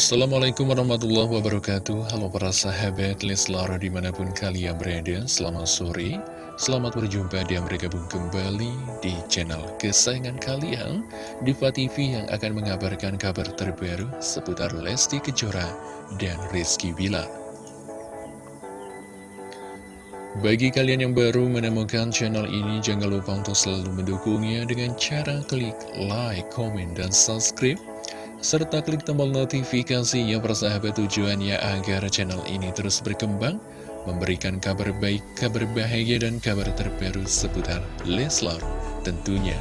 Assalamualaikum warahmatullahi wabarakatuh. Halo para sahabat Leslar di mana pun kalian berada Selamat sore. Selamat berjumpa dan bergabung kembali di channel kesayangan kalian Diva TV yang akan mengabarkan kabar terbaru Seputar Lesti Kejora dan Rizky Bilar. Bagi kalian yang baru menemukan channel ini, jangan lupa untuk selalu mendukungnya dengan cara klik like, comment, dan subscribe serta klik tombol notifikasinya persahabat tujuannya agar channel ini terus berkembang, memberikan kabar baik, kabar bahagia, dan kabar terbaru seputar Leslar tentunya.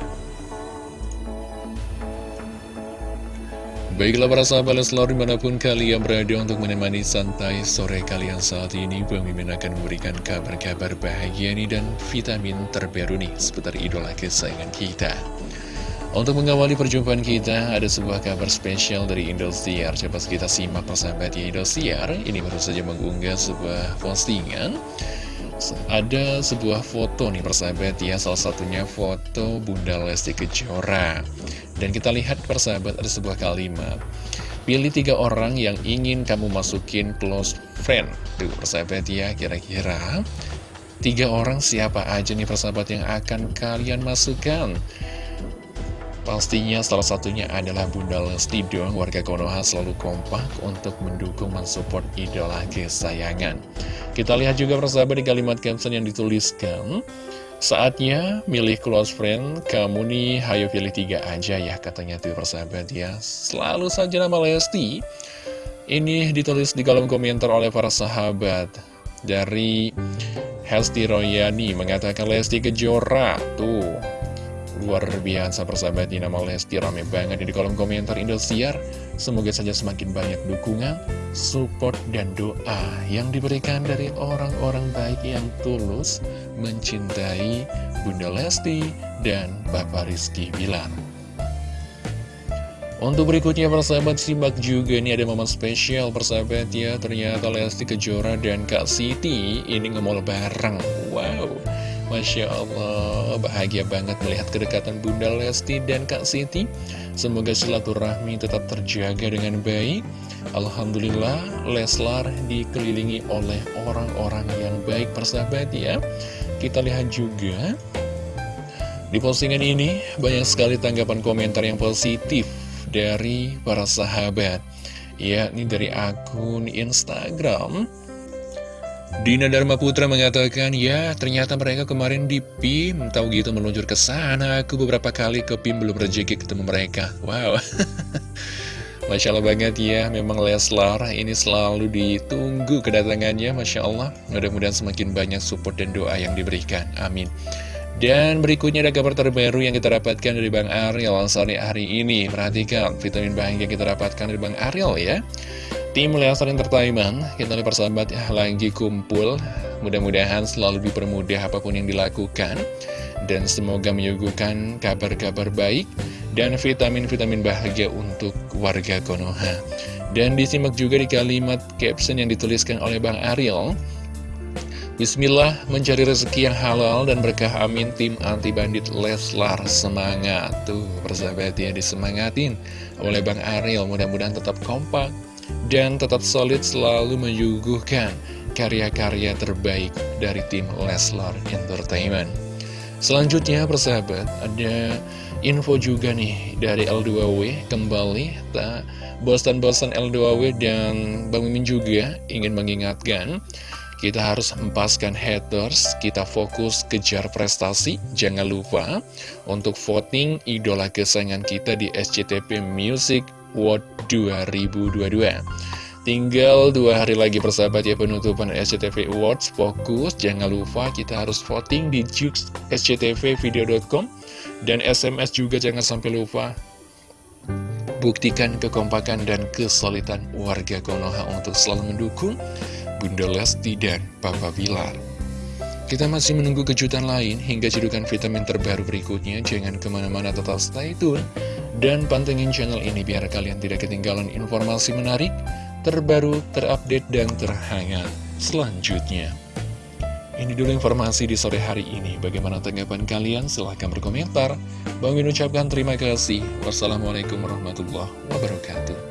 Baiklah para sahabat Leslar di mana pun kalian berada untuk menemani santai sore kalian saat ini Bang Mimin akan memberikan kabar-kabar bahagia nih dan vitamin terbaru nih seputar idola kesayangan kita untuk mengawali perjumpaan kita, ada sebuah kabar spesial dari Indosiar. Coba kita simak persahabat Indosiar. Ini baru saja mengunggah sebuah postingan. Ada sebuah foto nih persahabat ya, salah satunya foto Bunda Lesti Kejora. Dan kita lihat persahabat ada sebuah kalimat. Pilih tiga orang yang ingin kamu masukin close friend. Tuh persahabat ya, kira-kira tiga orang siapa aja nih persahabat yang akan kalian masukkan. Pastinya salah satunya adalah Bunda Lesti dong Warga Konoha selalu kompak untuk mendukung mensupport idola kesayangan. Kita lihat juga persahabat di kalimat caption yang dituliskan Saatnya milih close friend Kamu nih hayo pilih tiga aja ya Katanya tuh persahabat ya. Selalu saja nama Lesti. Ini ditulis di kolom komentar oleh para sahabat. Dari Hesti Royani mengatakan Lesti Kejora Tuh Luar biasa persahabat di nama Lesti rame banget di kolom komentar Indosiar. Semoga saja semakin banyak dukungan, support, dan doa yang diberikan dari orang-orang baik yang tulus mencintai Bunda Lesti dan Bapak Rizky Bilar. Untuk berikutnya persahabat simak juga nih ada momen spesial persahabat ya. Ternyata Lesti Kejora dan Kak Siti ini ngemol bareng. Wow Masya Allah, bahagia banget melihat kedekatan Bunda Lesti dan Kak Siti. Semoga silaturahmi tetap terjaga dengan baik. Alhamdulillah, Leslar dikelilingi oleh orang-orang yang baik persahabat ya. Kita lihat juga, di postingan ini banyak sekali tanggapan komentar yang positif dari para sahabat. Yakni dari akun Instagram Dina Dharma Putra mengatakan, ya ternyata mereka kemarin di PIM, tahu gitu meluncur ke sana, aku beberapa kali ke PIM belum rezeki ketemu mereka. Wow. Masya Allah banget ya, memang Leslar ini selalu ditunggu kedatangannya, Masya Allah. Mudah-mudahan semakin banyak support dan doa yang diberikan, amin. Dan berikutnya ada kabar terbaru yang kita dapatkan dari Bang Ariel Ansari hari ini. Perhatikan vitamin bahagia yang kita dapatkan dari Bang Ariel ya. Tim Lestar Entertainment, kita lihat persahabat ya, lagi kumpul. Mudah-mudahan selalu dipermudah apa pun yang dilakukan. Dan semoga menyuguhkan kabar-kabar baik dan vitamin-vitamin bahagia untuk warga Konoha. Dan disimak juga di kalimat caption yang dituliskan oleh Bang Ariel. Bismillah mencari rezeki yang halal dan berkah amin tim anti bandit Leslar semangat tuh persahabat ya disemangatin oleh Bang Ariel mudah-mudahan tetap kompak dan tetap solid selalu menyuguhkan karya-karya terbaik dari tim Leslar Entertainment. Selanjutnya persahabat, ada info juga nih dari L2W kembali tak bosan-bosan L2W dan Bang Mimin juga ingin mengingatkan kita harus empaskan haters, kita fokus kejar prestasi. Jangan lupa untuk voting idola kesayangan kita di SCTP Music World 2022 Tinggal dua hari lagi persahabat ya penutupan SCTV Awards. Fokus, jangan lupa kita harus voting di Jux SCTVvideo.com Dan SMS juga jangan sampai lupa Buktikan kekompakan dan kesulitan warga Konoha untuk selalu mendukung Bunda Lesti dan Papa Bilar. Kita masih menunggu kejutan lain hingga cedukan vitamin terbaru berikutnya. Jangan ke mana-mana tetap stay tune dan pantengin channel ini biar kalian tidak ketinggalan informasi menarik, terbaru, terupdate, dan terhangat selanjutnya. Ini dulu informasi di sore hari ini. Bagaimana tanggapan kalian? Silahkan berkomentar. Bang ucapkan terima kasih. Wassalamualaikum warahmatullahi wabarakatuh.